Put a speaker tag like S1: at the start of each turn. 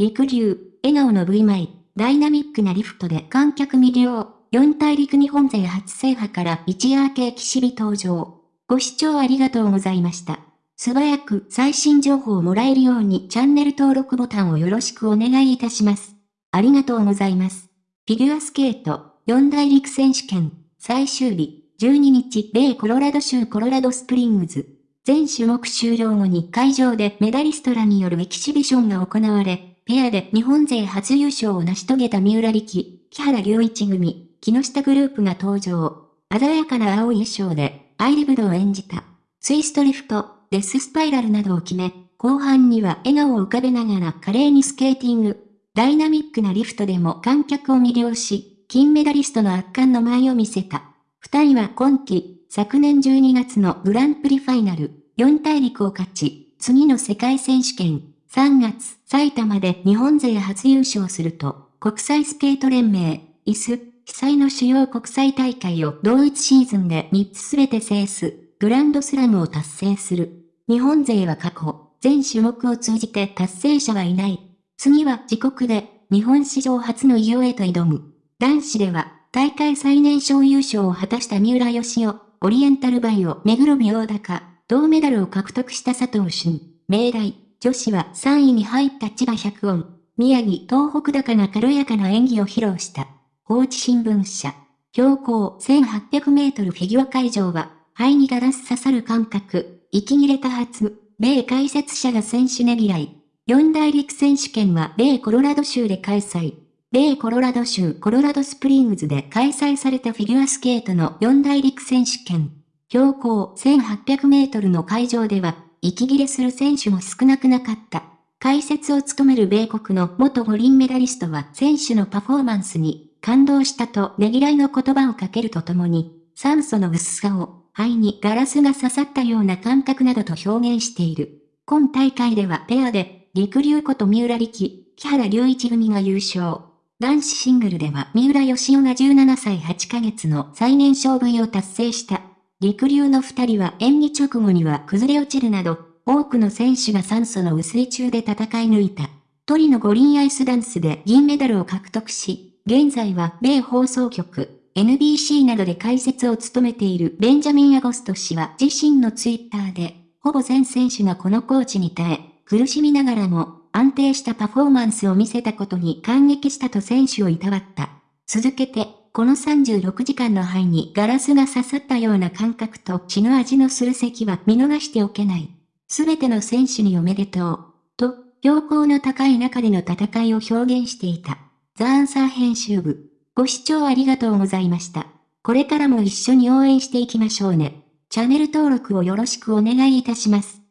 S1: 陸流、笑顔の V イ、ダイナミックなリフトで観客魅了。四大陸日本勢初制覇から一夜明け騎士日登場。ご視聴ありがとうございました。素早く最新情報をもらえるようにチャンネル登録ボタンをよろしくお願いいたします。ありがとうございます。フィギュアスケート、四大陸選手権、最終日、12日、米コロラド州コロラドスプリングズ。全種目終了後に会場でメダリストらによるエキシビションが行われ、ペアで日本勢初優勝を成し遂げた三浦力、木原隆一組、木下グループが登場。鮮やかな青い衣装で、アイリブドを演じた。ツイストリフト、デススパイラルなどを決め、後半には笑顔を浮かべながら華麗にスケーティング。ダイナミックなリフトでも観客を魅了し、金メダリストの圧巻の舞を見せた。二人は今季、昨年12月のグランプリファイナル、4大陸を勝ち、次の世界選手権、3月、埼玉で日本勢初優勝すると、国際スケート連盟、イス、被災の主要国際大会を同一シーズンで3つすべて制す、グランドスラムを達成する。日本勢は過去、全種目を通じて達成者はいない。次は自国で、日本史上初の偉業へと挑む。男子では、大会最年少優勝を果たした三浦義雄、オリエンタルバイオ、目黒美大高、銅メダルを獲得した佐藤俊、明大、女子は3位に入った千葉百音、宮城東北高が軽やかな演技を披露した。高知新聞社、標高1800メートルフィギュア会場は、肺にガラス刺さる感覚、息切れ多発、米解説者が選手ねぎらい。四大陸選手権は米コロラド州で開催。米コロラド州コロラドスプリングズで開催されたフィギュアスケートの四大陸選手権。標高1800メートルの会場では、息切れする選手も少なくなかった。解説を務める米国の元五輪メダリストは選手のパフォーマンスに感動したとねぎらいの言葉をかけるとともに、酸素の薄さを肺にガラスが刺さったような感覚などと表現している。今大会ではペアで、りくりゅうこと三浦璃来、木原龍一組が優勝。男子シングルでは三浦義雄が17歳8ヶ月の最年少部位を達成した。陸流の二人は演技直後には崩れ落ちるなど、多くの選手が酸素の薄い中で戦い抜いた。トリノ五輪アイスダンスで銀メダルを獲得し、現在は米放送局、NBC などで解説を務めているベンジャミン・アゴスト氏は自身のツイッターで、ほぼ全選手がこのコーチに耐え、苦しみながらも安定したパフォーマンスを見せたことに感激したと選手をいたわった。続けて、この36時間の肺にガラスが刺さったような感覚と血の味のする咳は見逃しておけない。すべての選手におめでとう。と、標高の高い中での戦いを表現していた。ザ・アンサー編集部。ご視聴ありがとうございました。これからも一緒に応援していきましょうね。チャンネル登録をよろしくお願いいたします。